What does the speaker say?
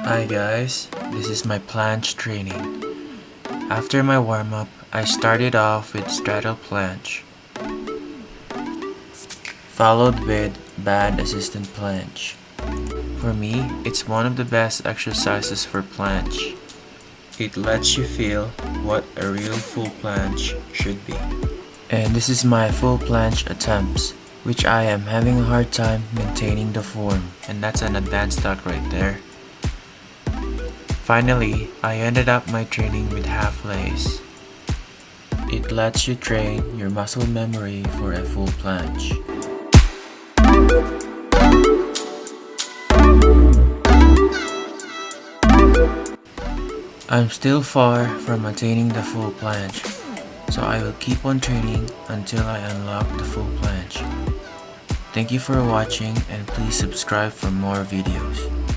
Hi guys, this is my planche training. After my warm-up, I started off with straddle planche, followed with band assistant planche. For me, it's one of the best exercises for planche. It lets you feel what a real full planche should be. And this is my full planche attempts, which I am having a hard time maintaining the form, and that's an advanced thought right there. Finally, I ended up my training with half lace. It lets you train your muscle memory for a full planche. I'm still far from attaining the full planche, so I will keep on training until I unlock the full planche. Thank you for watching and please subscribe for more videos.